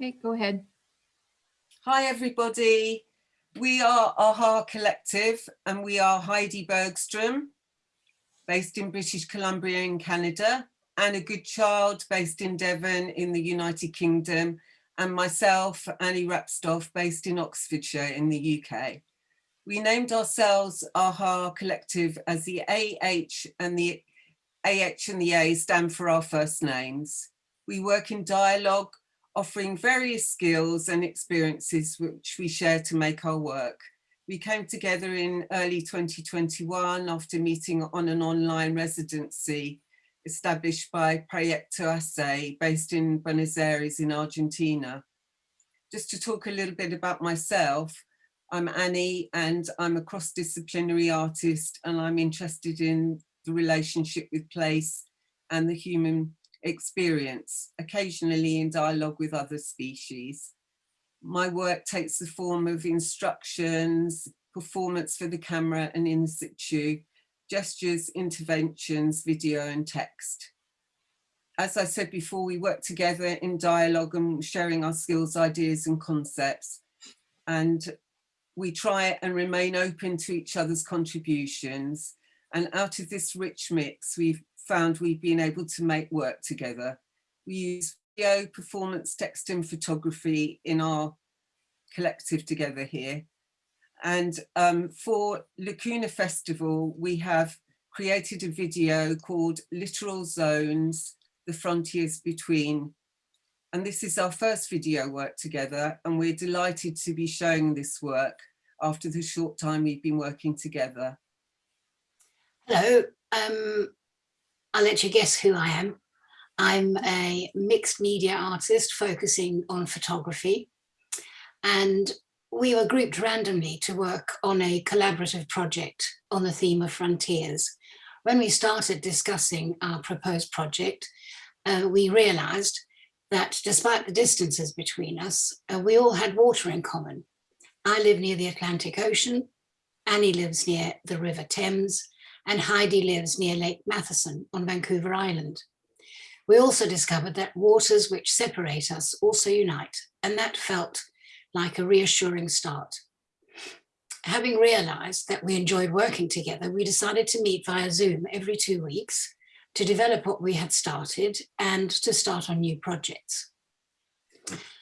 Okay, go ahead. Hi, everybody. We are AHA Collective and we are Heidi Bergstrom, based in British Columbia in Canada, and Anna Goodchild based in Devon in the United Kingdom, and myself, Annie Rapstoff, based in Oxfordshire in the UK. We named ourselves AHA Collective as the AH and the AH and the A stand for our first names. We work in dialogue offering various skills and experiences which we share to make our work. We came together in early 2021 after meeting on an online residency established by Proyecto ACE based in Buenos Aires in Argentina. Just to talk a little bit about myself, I'm Annie and I'm a cross-disciplinary artist and I'm interested in the relationship with place and the human experience, occasionally in dialogue with other species. My work takes the form of instructions, performance for the camera and in situ, gestures, interventions, video and text. As I said before, we work together in dialogue and sharing our skills, ideas and concepts. And we try and remain open to each other's contributions. And out of this rich mix, we've found we've been able to make work together. We use video, performance, text and photography in our collective together here. And um, for Lacuna Festival, we have created a video called Littoral Zones, the Frontiers Between. And this is our first video work together and we're delighted to be showing this work after the short time we've been working together. Hello, um, I'll let you guess who I am. I'm a mixed media artist focusing on photography. And we were grouped randomly to work on a collaborative project on the theme of frontiers. When we started discussing our proposed project, uh, we realized that despite the distances between us, uh, we all had water in common. I live near the Atlantic Ocean, Annie lives near the River Thames, and Heidi lives near Lake Matheson on Vancouver Island. We also discovered that waters which separate us also unite, and that felt like a reassuring start. Having realized that we enjoyed working together, we decided to meet via Zoom every two weeks to develop what we had started and to start on new projects.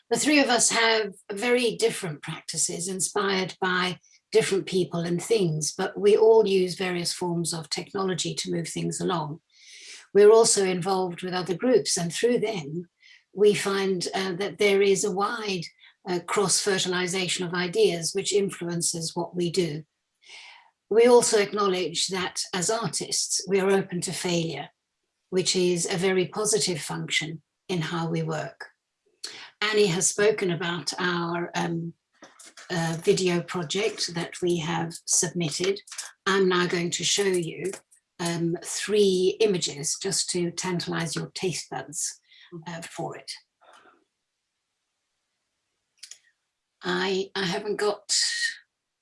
The three of us have very different practices inspired by different people and things, but we all use various forms of technology to move things along. We're also involved with other groups and through them, we find uh, that there is a wide uh, cross-fertilization of ideas which influences what we do. We also acknowledge that as artists, we are open to failure, which is a very positive function in how we work. Annie has spoken about our um, video project that we have submitted. I'm now going to show you um, three images just to tantalize your taste buds uh, for it. I, I haven't got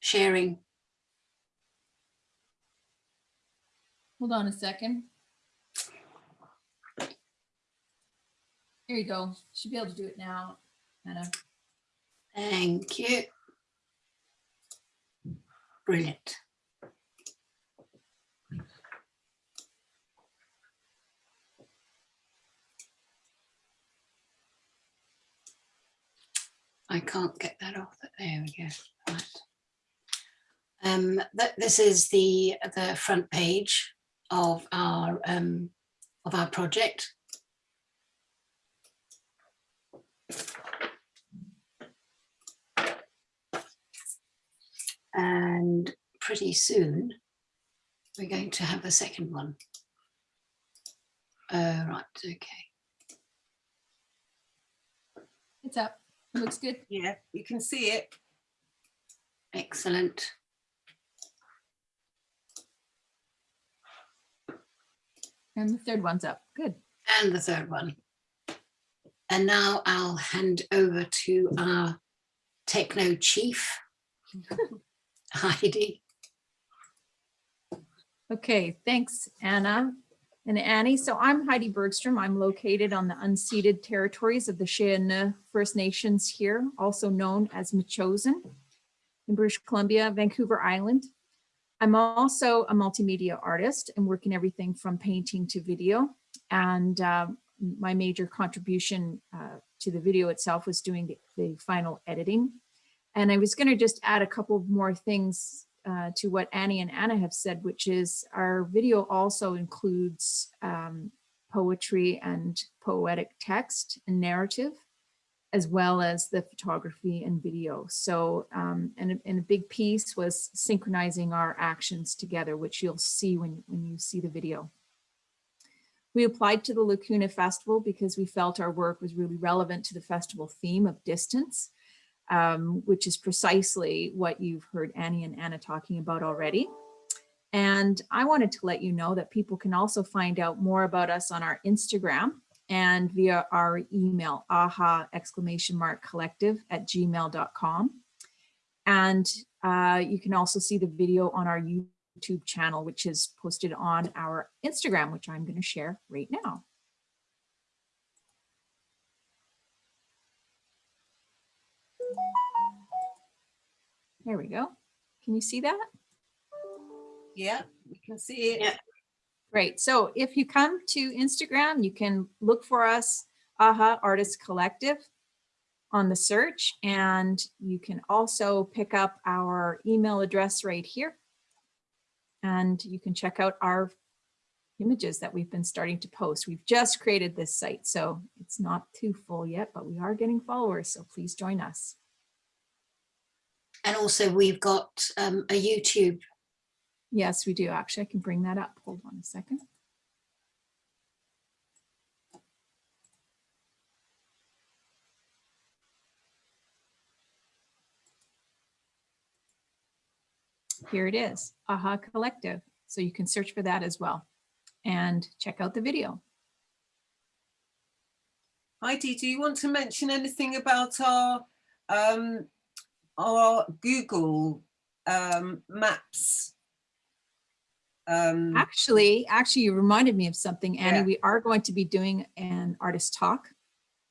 sharing. Hold on a second. There you go. Should be able to do it now, Anna. Thank you. Brilliant. I can't get that off. There we go. Right. Um, that, this is the the front page of our um, of our project. And pretty soon we're going to have a second one. Uh, right, okay. It's up. looks good. Yeah, you can see it. Excellent. And the third one's up. Good. And the third one. And now I'll hand over to our techno chief. Heidi. Okay, thanks, Anna. and Annie. So I'm Heidi Bergstrom. I'm located on the unceded territories of the Scia'new First Nations here, also known as Metchosin in British Columbia, Vancouver Island. I'm also a multimedia artist and work in everything from painting to video. And uh, my major contribution uh, to the video itself was doing the, the final editing. And I was going to just add a couple more things uh, to what Annie and Anna have said, which is our video also includes um, poetry and poetic text and narrative, as well as the photography and video. So, um, and, a- and a big piece was synchronizing our actions together, which you'll see when, when you see the video. We applied to the Lacuna Festival because we felt our work was really relevant to the festival theme of distance um, which is precisely what you've heard Annie and Anna talking about already. And I wanted to let you know that people can also find out more about us on our Instagram and via our email, aha exclamation mark collective at gmail.com. And uh, you can also see the video on our YouTube channel, which is posted on our Instagram, which I'm going to share right now. There we go. Can you see that? Yeah, we can see it. Yeah. Great. So if you come to Instagram, you can look for us, AHA Artist Collective on the search, and you can also pick up our email address right here. And you can check out our images that we've been starting to post. We've just created this site, so it's not too full yet, but we are getting followers, so please join us. And also we've got um, a YouTube. Yes, we do. Actually, I can bring that up. Hold on a second. Here it is, AHA Collective. So you can search for that as well and check out the video. Heidi, do you want to mention anything about our um, our Google um, Maps? Um, Actually, actually, you reminded me of something, Annie. Yeah. We are going to be doing an artist talk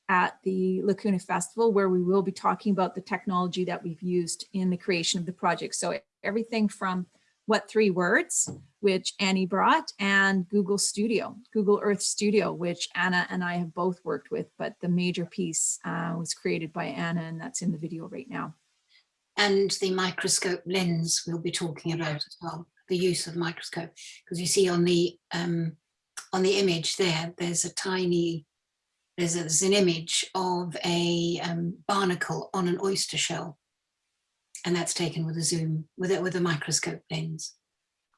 at the Lacuna Festival where we will be talking about the technology that we've used in the creation of the project. So everything from What Three Words, which Annie brought, and Google Studio, Google Earth Studio, which Anna and I have both worked with, but the major piece uh, was created by Anna and that's in the video right now. And the microscope lens we'll be talking about as well, the use of microscope. Because you see on the um, on the image there, there's a tiny, there's, a, there's an image of a um, barnacle on an oyster shell. And that's taken with a zoom, with it with a microscope lens.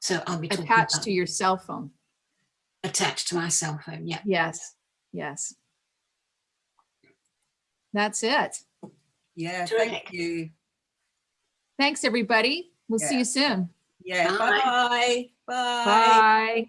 So I'll be talking Attached about to your cell phone. attached to my cell phone, yeah. Yes, yes. That's it. yeah, Terrific. thank you. Thanks, everybody. We'll see you soon. Yeah, Bye. bye. Bye. Bye.